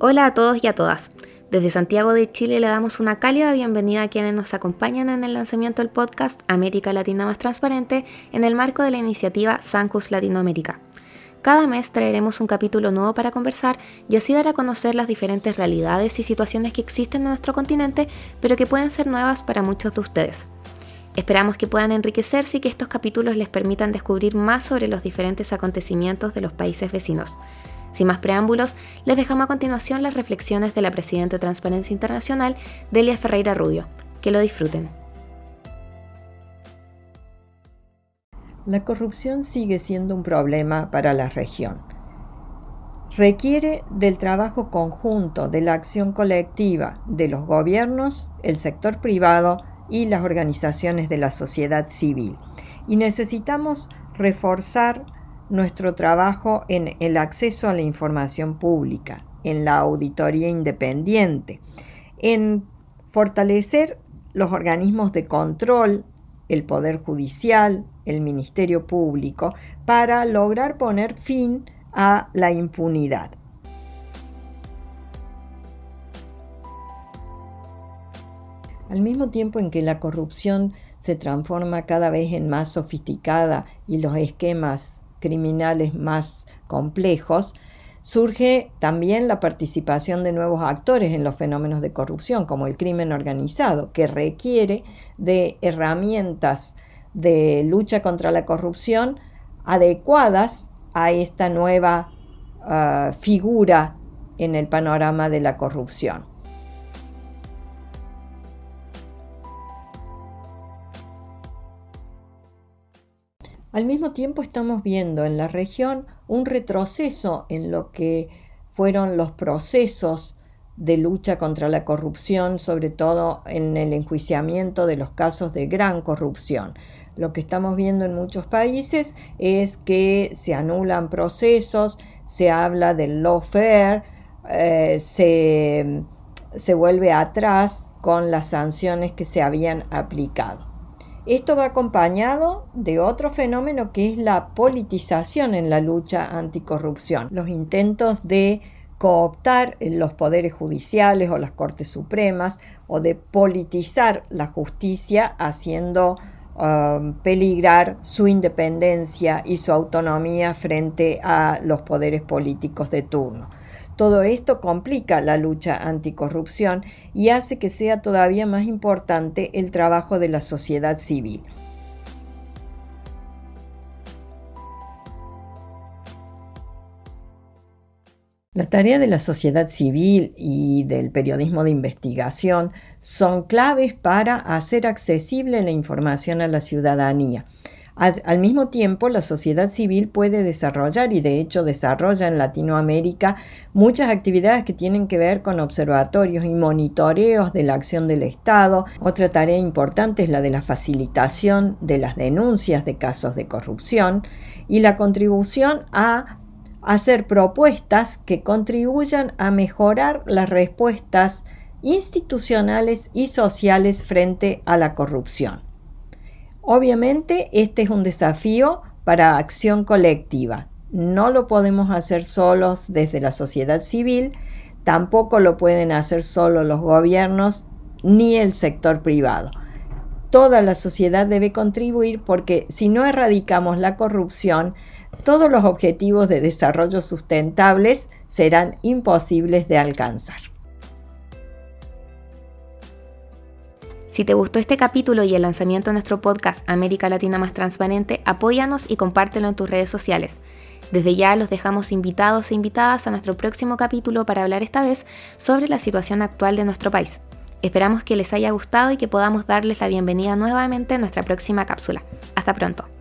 Hola a todos y a todas. Desde Santiago de Chile le damos una cálida bienvenida a quienes nos acompañan en el lanzamiento del podcast América Latina más Transparente en el marco de la iniciativa Sancus Latinoamérica. Cada mes traeremos un capítulo nuevo para conversar y así dar a conocer las diferentes realidades y situaciones que existen en nuestro continente, pero que pueden ser nuevas para muchos de ustedes. Esperamos que puedan enriquecerse y que estos capítulos les permitan descubrir más sobre los diferentes acontecimientos de los países vecinos. Sin más preámbulos, les dejamos a continuación las reflexiones de la presidenta de Transparencia Internacional, Delia Ferreira Rubio. Que lo disfruten. La corrupción sigue siendo un problema para la región. Requiere del trabajo conjunto, de la acción colectiva de los gobiernos, el sector privado y las organizaciones de la sociedad civil. Y necesitamos reforzar nuestro trabajo en el acceso a la información pública, en la auditoría independiente, en fortalecer los organismos de control, el Poder Judicial, el Ministerio Público, para lograr poner fin a la impunidad. Al mismo tiempo en que la corrupción se transforma cada vez en más sofisticada y los esquemas criminales más complejos, surge también la participación de nuevos actores en los fenómenos de corrupción, como el crimen organizado, que requiere de herramientas de lucha contra la corrupción adecuadas a esta nueva ah, figura en el panorama de la corrupción. Al mismo tiempo estamos viendo en la región un retroceso en lo que fueron los procesos de lucha contra la corrupción, sobre todo en el enjuiciamiento de los casos de gran corrupción. Lo que estamos viendo en muchos países es que se anulan procesos, se habla del lawfare, eh, se, se vuelve atrás con las sanciones que se habían aplicado. Esto va acompañado de otro fenómeno que es la politización en la lucha anticorrupción, los intentos de cooptar los poderes judiciales o las Cortes Supremas o de politizar la justicia haciendo um, peligrar su independencia y su autonomía frente a los poderes políticos de turno. Todo esto complica la lucha anticorrupción y hace que sea todavía más importante el trabajo de la sociedad civil. La tarea de la sociedad civil y del periodismo de investigación son claves para hacer accesible la información a la ciudadanía al, mismo tiempo, la sociedad civil puede desarrollar y de hecho desarrolla en Latinoamérica muchas actividades que tienen que ver con observatorios y monitoreos de la acción del Estado. Otra tarea importante es la de la facilitación de las denuncias de casos de corrupción y la contribución a hacer propuestas que contribuyan a mejorar las respuestas institucionales y sociales frente a la corrupción. Obviamente este es un desafío para acción colectiva. No lo podemos hacer solos desde la sociedad civil, tampoco lo pueden hacer solo los gobiernos ni el sector privado. Toda la sociedad debe contribuir porque si no erradicamos la corrupción, todos los objetivos de desarrollo sustentables serán imposibles de alcanzar. Si te gustó este capítulo y el lanzamiento de nuestro podcast América Latina más Transparente, apóyanos y compártelo en tus redes sociales. Desde ya los dejamos invitados e invitadas a nuestro próximo capítulo para hablar esta vez sobre la situación actual de nuestro país. Esperamos que les haya gustado y que podamos darles la bienvenida nuevamente a nuestra próxima cápsula. Hasta pronto.